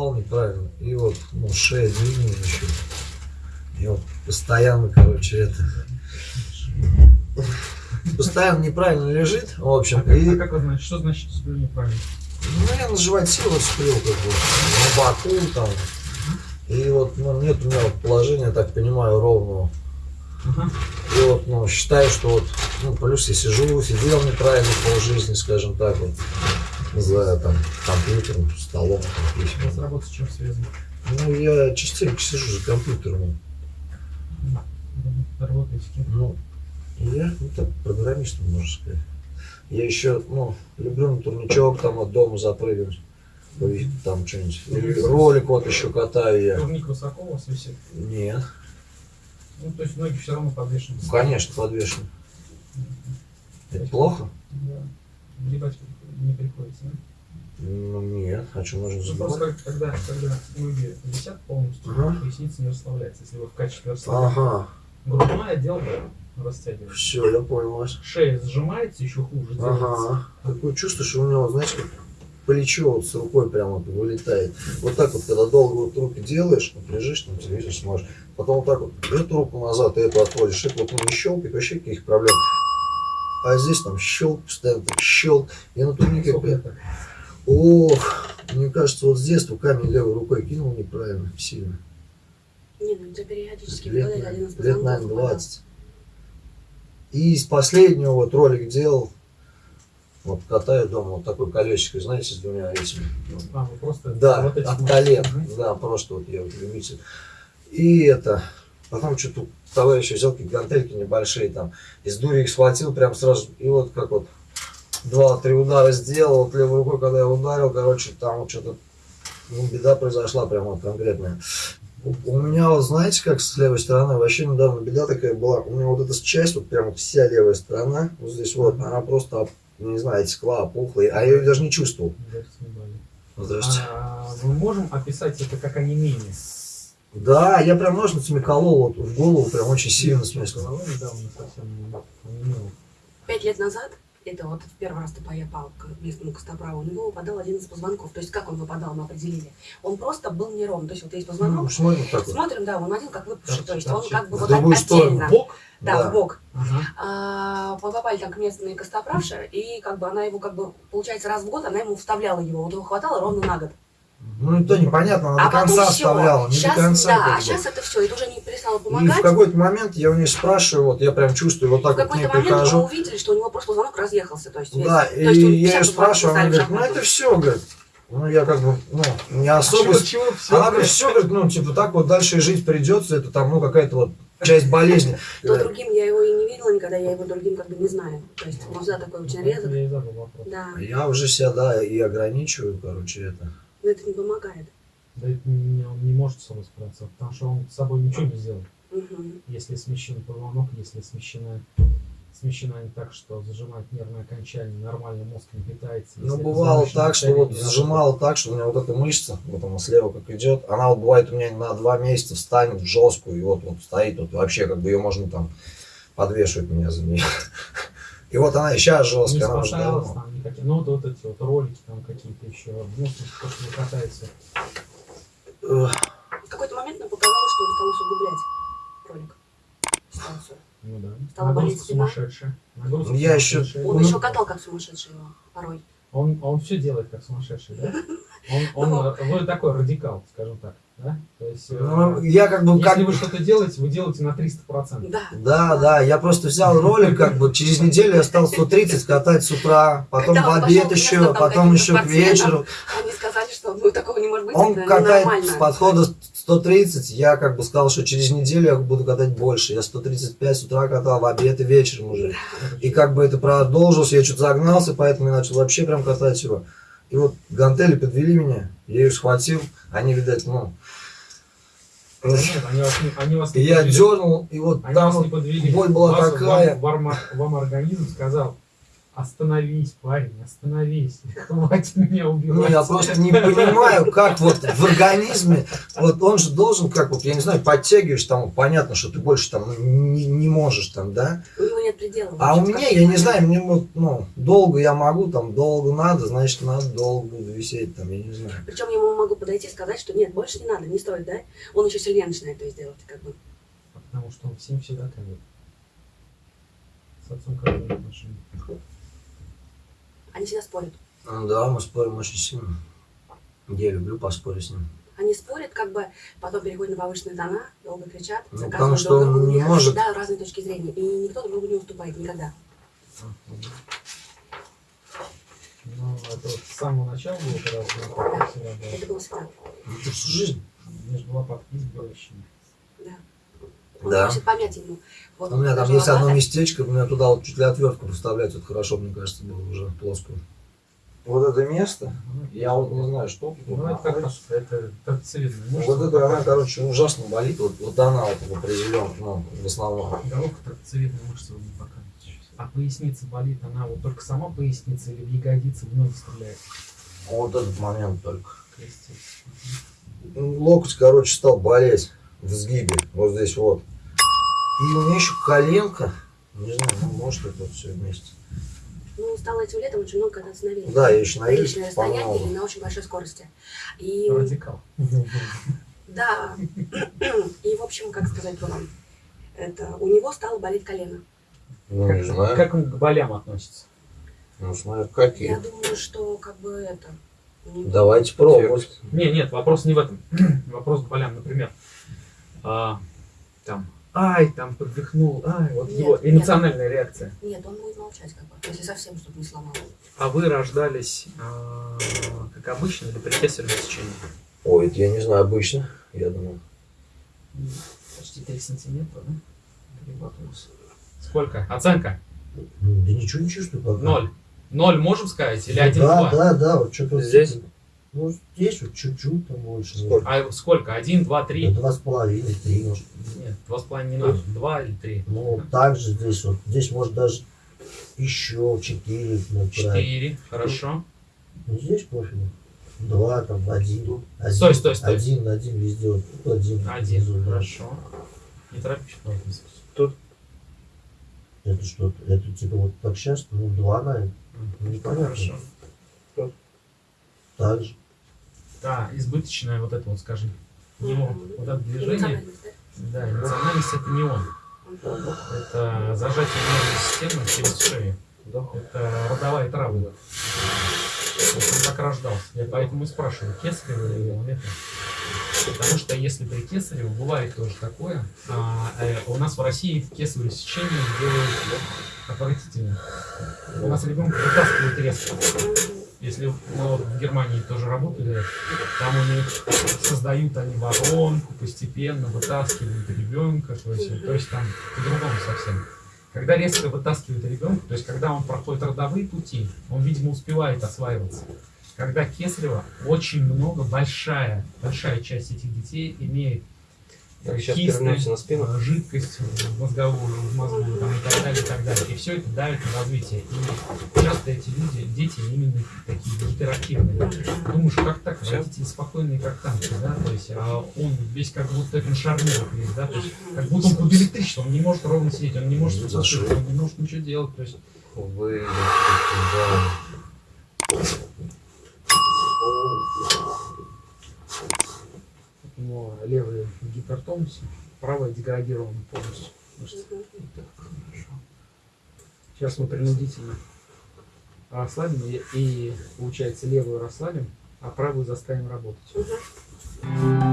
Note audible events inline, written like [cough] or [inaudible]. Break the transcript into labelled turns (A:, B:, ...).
A: упал неправильно. И вот, ну, шея длиннее еще. И вот постоянно, короче, это... Постоянно неправильно лежит, в общем.
B: А,
A: и...
B: а как знаете, что значит сплю неправильно?
A: Ну, я на животе вот сплю, как бы, на боку там. И вот, ну, нет у меня вот положения, так понимаю, ровного.
B: Ага.
A: И вот, ну, считаю, что вот, ну, плюс я сижу, сидел неправильно полжизни, скажем так, вот, за там компьютером, столом,
B: У вас работа с чем связана?
A: Ну, я частенько сижу за компьютером.
B: Работаете с кем?
A: Ну, я, ну, так, программистом, можно сказать. Я еще, ну, люблю на турничок там от дома запрыгнуть. Там что-нибудь. Или ролик вот еще катаю я.
B: Турник высоко у вас висит?
A: Нет,
B: Ну, то есть ноги все равно подвешены.
A: ну, конечно, подвешен. Это плохо?
B: Да. Гребать не приходится, да?
A: Ну, нет, а что можно
B: Ну,
A: забывать?
B: просто когда, когда ноги висят полностью,
A: Ага.
B: поясница не расслабляется. Если вы в качестве расслабления.
A: Ага,
B: Грудной отдел растягивается.
A: все, я понял вас.
B: Шея сжимается, еще хуже делается.
A: Ага. Такое чувство, что у него, знаете, как плечо вот с рукой прямо вылетает. Вот так вот, когда долго вот руки делаешь, вот лежишь, там телевизор смотришь, потом вот так вот эту руку назад, и эту отводишь, это вот ну, не щелкает, вообще никаких проблем. А здесь там щелк, постоянно так щелк. Я на турнике, ох, мне кажется, вот с детства камень левой рукой кинул неправильно, сильно.
C: Не, ну это периодически
A: Лет,
C: выпадает один из
A: лет, наверное,
C: выпадал.
A: 20. И из последнего вот ролик делал, вот катаю дома, вот такой колесико, знаете, с двумя этими.
B: А, вы просто
A: Да, от колен, да, просто вот я вот любитель. И это, потом что-то товарищ взял какие-то гантельки небольшие там, из дури их схватил прям сразу, и вот как вот два-три удара сделал, вот левой рукой, когда я ударил, короче, там вот что-то, ну, беда произошла прям вот конкретная. У, меня вот, знаете, как с левой стороны, вообще недавно беда такая была, у меня вот эта часть, вот прям вся левая сторона, вот здесь вот, она просто, не знаю, текла, опухла, а я ее даже не чувствовал. Здравствуйте.
B: А, мы можем описать это как онемение?
A: Да, я прям ножницами колол вот в голову, прям очень сильно, в
B: недавно совсем онемела.
C: Пять лет назад, это вот в первый раз ты поехал к местному костоправу, у него выпадал один из позвонков. То есть как он выпадал, мы определили. Он просто был неровный. То есть вот есть
A: Ну,
C: позвонок,
A: смотрим так вот.
C: смотрим, да, он один как выпавший. То есть он как бы
A: В
C: вот
A: другую
C: отдельно.
B: Бок?
C: Да,
A: Да.
C: в бок.
B: Ага.
C: А, попали там к местной костоправше, и как бы она его как бы, получается, раз в год она ему вставляла его. Вот его хватало ровно на год.
A: Ну, это непонятно, она
C: а
A: до конца
C: всё.
A: оставляла, не
C: Сейчас,
A: до конца.
C: да,
A: как
C: а
A: бы.
C: сейчас это все, это уже не перестало
A: И в
C: помогать.
A: какой-то момент я у нее спрашиваю, вот я прям чувствую, вот
C: в
A: так вот к ней
C: какой-то момент мы
A: прихожу.
C: увидели, что у него просто позвонок разъехался. То есть, весь.
A: Да,
C: То
A: и
C: есть
A: я
C: 50
A: ее спрашиваю, она говорит, ну
C: в
A: это все, говорит. Ну, я как бы, ну, не
B: А
A: особо...
B: чего, чего всё?
A: Она говорит, все, говорит, ну, типа, так вот дальше и жить придется, это там, ну, какая-то вот часть болезни. [laughs]
C: То другим я его и не видела никогда, я его другим как бы не знаю. То есть он всегда такой очень резок.
B: Я и задал вопрос.
C: Да,
A: Я уже себя, да, и ограничиваю, короче, это.
C: Но это не помогает.
B: Да это не, он не может с собой справиться, потому что он с собой ничего не сделал.
C: Мгм.
B: Если смещен позвонок, если смещена, смещена не так, что зажимает нервное окончание, нормально мозг не питается.
A: Ну, бывало так, что вот зажимало так, что у меня вот эта мышца, вот она слева как идет, она вот бывает у меня на два месяца встанет в жесткую, и вот, вот стоит, вот вообще как бы ее можно там подвешивать меня за нее. [laughs] И вот она сейчас
B: не
A: жесткая, она уже давно.
B: Там никакие. Ну, вот, вот эти вот ролики там какие-то еще. Ну, то, что.
A: Эх,
C: В какой-то момент нам показалось, что он стал усугублять ролик. Ситуацию.
B: Ну да.
C: Стала
B: Нагрузка
C: болеть спина?
B: сумасшедшая. Нагрузка
A: Я еще-
B: сумасшедшая.
C: Он
A: Ну,
C: еще катал как сумасшедший его порой.
B: Он, он все делает как сумасшедший, да? [laughs] Он, он, такой радикал, скажем так, да? То есть, э,
A: Ну, я как бы как
B: если вы что-то делаете, вы делаете на 300%.
C: Да.
A: Да, да, я просто взял ролик, как бы через неделю я стал 130 катать с утра, потом
C: Когда
A: в обед
C: пошел
A: еще,
C: там
A: потом еще к вечеру.
C: Они сказали, что ну, такого не может быть,
A: Он
C: это
A: катает с подхода 130, я как бы сказал, что через неделю я буду катать больше. Я 135 с утра катал, в обед и вечером уже. И как бы это продолжилось, я что-то загнался, поэтому я начал вообще прям катать его. И вот гантели подвели меня, я ее схватил, они, видать, ну...
B: Нет, они вас не, они вас не
A: я дернул, и вот
B: Они
A: там вот боль была такая.
B: Вам, вам, вам организм сказал, остановись, парень, остановись, [laughs] хватит меня
A: Ну,
B: убивать.
A: я просто не понимаю, как вот в организме, вот он же должен, как вот, я не знаю, подтягиваешь, там, понятно, что ты больше там не, не можешь там, да?
C: У него нет предела.
A: А у меня, я не знаю, мне вот, ну, долго я могу, там, долго надо, значит, надо долго буду висеть, там, я не знаю.
C: Причем я ему могу подойти и сказать, что нет, больше не надо, не стоит, да? Он еще сильнее начинает то сделать, как бы.
B: Потому что он всем всегда колет. С отцом как отношения.
C: Они всегда спорят.
A: Ну Да, мы спорим очень сильно. Я люблю поспорить с ним.
C: Они спорят, как бы, потом переходят на повышенные тона, долго кричат,
A: Ну,
C: заказывают
A: потому что
C: друг
A: он
C: другу.
A: Не может-
C: всегда разные точки зрения, и никто друг другу не уступает никогда.
B: Ну, это вот с самого начала было, когда было.
C: Это было всегда.
A: Это всю жизнь.
B: Между лопаток есть горящими.
C: Да. Он
A: Да.
C: просит помять ему. Вот
A: У меня там есть одно местечко, мне туда вот чуть ли отвертку поставлять, вот хорошо, мне кажется, было уже плоскую. Вот это место, я вот не знаю, что тут
B: Ну, это как это торцевидная мышца.
A: Вот это она, короче, ужасно болит, вот, вот она вот в определенном, ну, в основном.
B: Головка торцевидная мышца не сейчас. А поясница болит, она вот только сама поясница или в ягодицы в ноги стреляет?
A: Вот этот момент только.
B: Крестец.
A: Локоть, короче, стал болеть в сгибе, вот здесь вот. И у меня еще коленка, не знаю, ну, может это вот все вместе.
C: Ну, стало этим летом очень много кататься на велике.
A: Да, я еще на
C: Приличное
A: велике
C: расстояние или на очень большой скорости. И
B: Радикал.
C: да, [clears throat] и в общем, как сказать вам, это у него стало болеть колено.
A: Ну,
B: как,
A: не знаю.
B: как он к болям относится?
A: Ну, смотри,
C: Я
A: какие.
C: думаю, что как бы это.
A: Давайте пробовать.
B: Не, нет, вопрос не в этом. [clears throat] вопрос к болям, например. а, там, ай, там подвихнул, ай, вот
C: Нет,
B: его
C: нет.
B: эмоциональная реакция.
C: Нет, он будет молчать, как бы, если совсем что-то не сломал.
B: А вы рождались а, как обычно или при кесаревом сечении?
A: Ой, это я не знаю, обычно, я думаю.
B: Почти 3 сантиметра, да? Перемотнулся. Сколько? Оценка?
A: Ну, Да ничего не чувствую пока.
B: Ноль. Ноль можем сказать? Или
A: Ну
B: один,
A: да, да, да, вот что-то
D: Здесь?
A: Ну, здесь вот чуть-чуть там больше.
D: Сколько?
B: А сколько? Один, два, три?
A: Два с половиной, три, может.
B: Нет, два с половиной не надо. Два или три?
A: Ну, также здесь вот. Здесь может даже еще четыре направить.
B: Четыре. Хорошо.
A: Ну, здесь пофигу. Два, там, один. один
B: Стой, стой, стой.
A: Один, один везде. Вот тут один.
B: Один.
A: внизу, да.
B: Хорошо. Не торопись, пожалуйста.
A: Это что? Это типа вот так сейчас, ну, два, наверное. Ну, непонятно.
B: Хорошо.
A: Так же.
B: Да, избыточное вот это вот, скажи. Не он. Вот это движение.
C: Да?
B: Эмоциональность это не он. Это зажатие нервной системы через шею. Это родовая травма. Вот он так рождался. Я поэтому и спрашиваю, кесарево или он это. Потому что если при кесарево бывает тоже такое, а, э, у нас в России кесарево сечение делают отвратительно. У нас ребенка вытаскивают резко. Если вот в Германии тоже работали, там у них создают они воронку, постепенно вытаскивают ребенка, то есть, то есть там по-другому совсем. Когда резко вытаскивают ребенка, то есть когда он проходит родовые пути, он, видимо, успевает осваиваться. Когда кесарево, очень много, большая, большая часть этих детей имеет
D: Так, сейчас
B: кисты,
D: на спину.
B: э, жидкость в мозговую, в мозгу там, и так далее, и так далее. И все это давит на развитие. И часто эти люди, дети именно такие гиперактивные. Думаешь, как так? Родители спокойные, как танки, да? То есть, а он весь как будто на шарнирах весь, да? То есть, как будто он под электричеством, он не может ровно сидеть, он не может
A: Ну,
B: он не может ничего делать. То есть,
D: Вы...
B: у него левый в гипертонусе, правый деградирован полностью. мышцы. Сейчас мы принудительно расслабим и, и, получается, левую расслабим, а правую заставим работать.